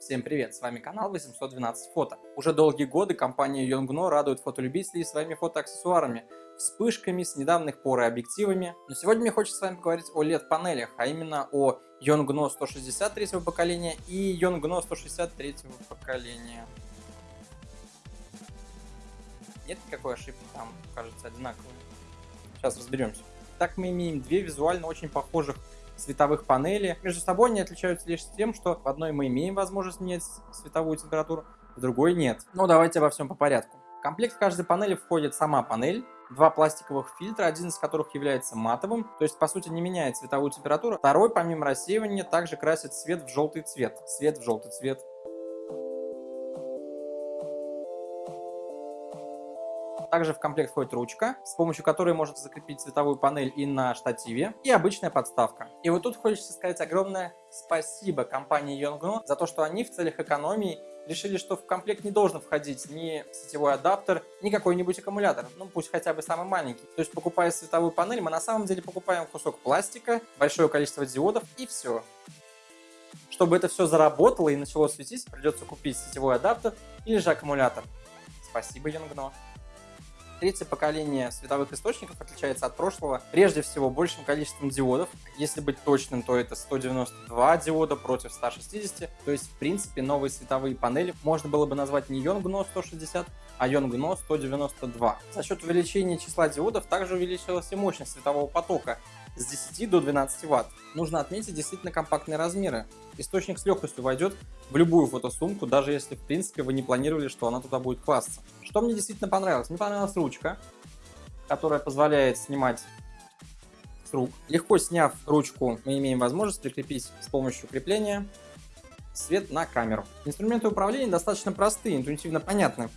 Всем привет, с вами канал 812 фото. Уже долгие годы компания Yongno радует фотолюбителей своими фотоаксессуарами, вспышками с недавних пор и объективами. Но сегодня мне хочется с вами поговорить о LED-панелях, а именно о Yongno 163 поколения и Yongno 163 поколения. Нет никакой ошибки, там кажется одинаковые. Сейчас разберемся. Так мы имеем две визуально очень похожих световых панелей. Между собой они отличаются лишь тем, что в одной мы имеем возможность менять световую температуру, в другой нет. Ну давайте обо всем по порядку. В комплект каждой панели входит сама панель, два пластиковых фильтра, один из которых является матовым, то есть по сути не меняет световую температуру. Второй, помимо рассеивания, также красит свет в желтый цвет. Свет в желтый цвет. Также в комплект входит ручка, с помощью которой можно закрепить цветовую панель и на штативе, и обычная подставка. И вот тут хочется сказать огромное спасибо компании Yongno за то, что они в целях экономии решили, что в комплект не должен входить ни сетевой адаптер, ни какой-нибудь аккумулятор, ну пусть хотя бы самый маленький. То есть покупая световую панель, мы на самом деле покупаем кусок пластика, большое количество диодов и все. Чтобы это все заработало и начало светить, придется купить сетевой адаптер или же аккумулятор. Спасибо, Yongno. Третье поколение световых источников отличается от прошлого прежде всего большим количеством диодов. Если быть точным, то это 192 диода против 160. То есть, в принципе, новые световые панели можно было бы назвать не Yongno 160, а Yongno 192. За счет увеличения числа диодов также увеличилась и мощность светового потока с 10 до 12 Вт. Нужно отметить действительно компактные размеры. Источник с легкостью войдет в любую фотосумку, даже если в принципе вы не планировали, что она туда будет класться. Что мне действительно понравилось? Мне понравилась ручка, которая позволяет снимать с рук. Легко сняв ручку, мы имеем возможность прикрепить с помощью крепления свет на камеру. Инструменты управления достаточно простые, интуитивно понятны.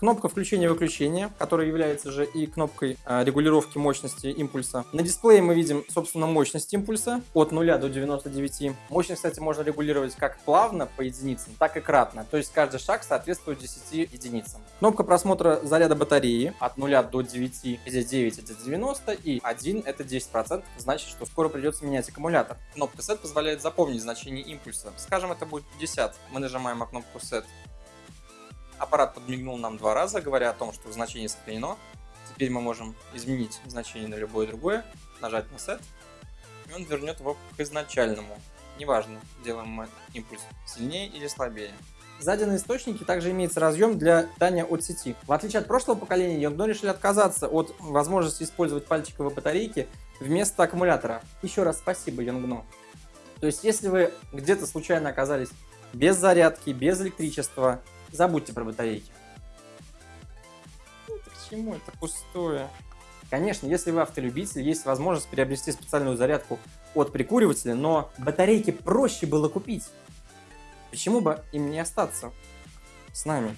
Кнопка включения-выключения, которая является же и кнопкой а, регулировки мощности импульса. На дисплее мы видим, собственно, мощность импульса от 0 до 99. Мощность, кстати, можно регулировать как плавно по единицам, так и кратно. То есть каждый шаг соответствует 10 единицам. Кнопка просмотра заряда батареи от 0 до 9. Здесь 9 это 90 и 1 это 10%. Значит, что скоро придется менять аккумулятор. Кнопка Set позволяет запомнить значение импульса. Скажем, это будет 50. Мы нажимаем на кнопку Set Аппарат подмигнул нам два раза, говоря о том, что значение сохранено. Теперь мы можем изменить значение на любое другое, нажать на Set, и он вернет его к изначальному. Неважно, делаем мы импульс сильнее или слабее. Сзади на источнике также имеется разъем для питания от сети. В отличие от прошлого поколения, Yongno решили отказаться от возможности использовать пальчиковые батарейки вместо аккумулятора. Еще раз спасибо, Yongno. То есть, если вы где-то случайно оказались без зарядки, без электричества, Забудьте про батарейки. Это к чему? Это пустое. Конечно, если вы автолюбитель, есть возможность приобрести специальную зарядку от прикуривателя, но батарейки проще было купить. Почему бы им не остаться с нами?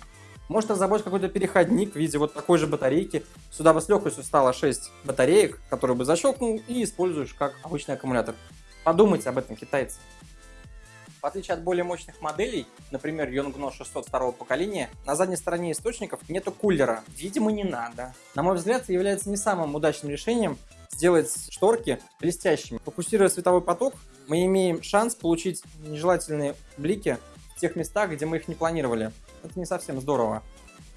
Может разработать какой-то переходник в виде вот такой же батарейки. Сюда бы с легкостью стало 6 батареек, которые бы защелкнул и используешь как обычный аккумулятор. Подумайте об этом, китайцы. В отличие от более мощных моделей, например, Yongno 602 поколения, на задней стороне источников нету кулера. Видимо, не надо. На мой взгляд, является не самым удачным решением сделать шторки блестящими. Фокусируя световой поток, мы имеем шанс получить нежелательные блики в тех местах, где мы их не планировали. Это не совсем здорово.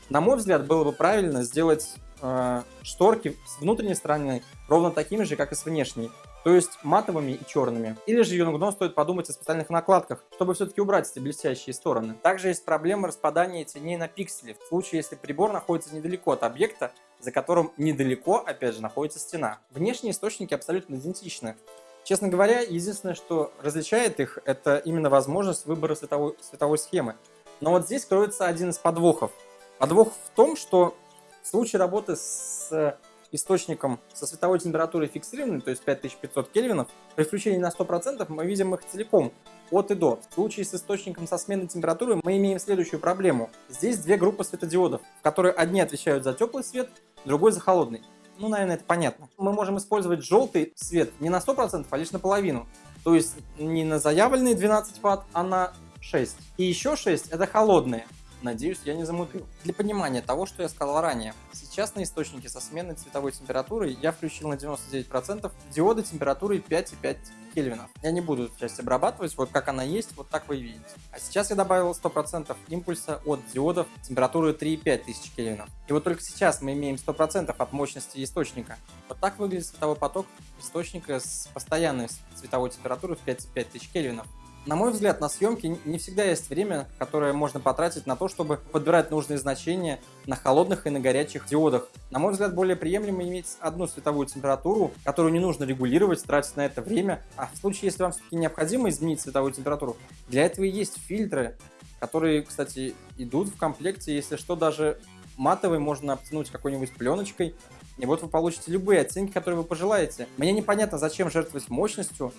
На мой взгляд, было бы правильно сделать э, шторки с внутренней стороны ровно такими же, как и с внешней то есть матовыми и черными. Или же Юнгдон стоит подумать о специальных накладках, чтобы все-таки убрать эти блестящие стороны. Также есть проблема распадания теней на пиксели, в случае, если прибор находится недалеко от объекта, за которым недалеко, опять же, находится стена. Внешние источники абсолютно идентичны. Честно говоря, единственное, что различает их, это именно возможность выбора световой, световой схемы. Но вот здесь кроется один из подвохов. Подвох в том, что в случае работы с источником со световой температурой фиксированной, то есть 5500 кельвинов, при включении на 100% мы видим их целиком, от и до. В случае с источником со сменной температуры мы имеем следующую проблему. Здесь две группы светодиодов, которые одни отвечают за теплый свет, другой за холодный. Ну, наверное, это понятно. Мы можем использовать желтый свет не на 100%, а лишь наполовину. То есть не на заявленные 12 Вт, а на 6. И еще 6 это холодные. Надеюсь, я не замудрил. Для понимания того, что я сказал ранее, сейчас на источнике со сменной цветовой температурой я включил на 99% диоды температурой 5,5 кельвинов. Я не буду эту часть обрабатывать, вот как она есть, вот так вы видите. А сейчас я добавил 100% импульса от диодов температуры 3,5 тысяч кельвинов. И вот только сейчас мы имеем 100% от мощности источника. Вот так выглядит световой поток источника с постоянной цветовой температурой в 5,5 тысяч кельвинов. На мой взгляд, на съемке не всегда есть время, которое можно потратить на то, чтобы подбирать нужные значения на холодных и на горячих диодах. На мой взгляд, более приемлемо иметь одну световую температуру, которую не нужно регулировать, тратить на это время. А в случае, если вам все-таки необходимо изменить цветовую температуру, для этого и есть фильтры, которые, кстати, идут в комплекте, если что, даже матовый можно обтянуть какой-нибудь пленочкой, и вот вы получите любые оттенки, которые вы пожелаете. Мне непонятно, зачем жертвовать мощностью,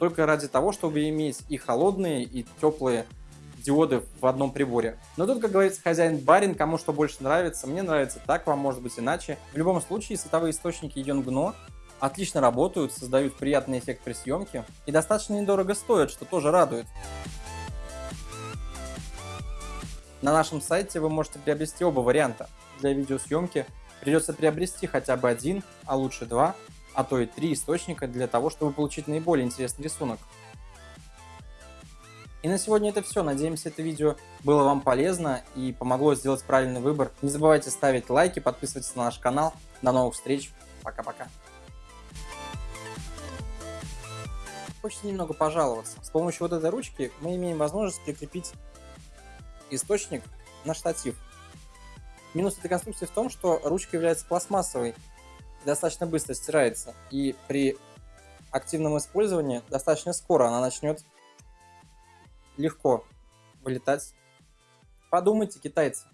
только ради того, чтобы иметь и холодные, и теплые диоды в одном приборе. Но тут, как говорится, хозяин-барин, кому что больше нравится. Мне нравится так, вам может быть иначе. В любом случае, световые источники Yongnuo отлично работают, создают приятный эффект при съемке и достаточно недорого стоят, что тоже радует. На нашем сайте вы можете приобрести оба варианта. Для видеосъемки придется приобрести хотя бы один, а лучше два, а то и три источника для того, чтобы получить наиболее интересный рисунок. И на сегодня это все. Надеемся, это видео было вам полезно и помогло сделать правильный выбор. Не забывайте ставить лайки, подписывайтесь на наш канал. До новых встреч. Пока-пока. Хочется немного пожаловаться. С помощью вот этой ручки мы имеем возможность прикрепить источник на штатив. Минус этой конструкции в том, что ручка является пластмассовой, достаточно быстро стирается. И при активном использовании достаточно скоро она начнет легко вылетать. Подумайте, китайцы.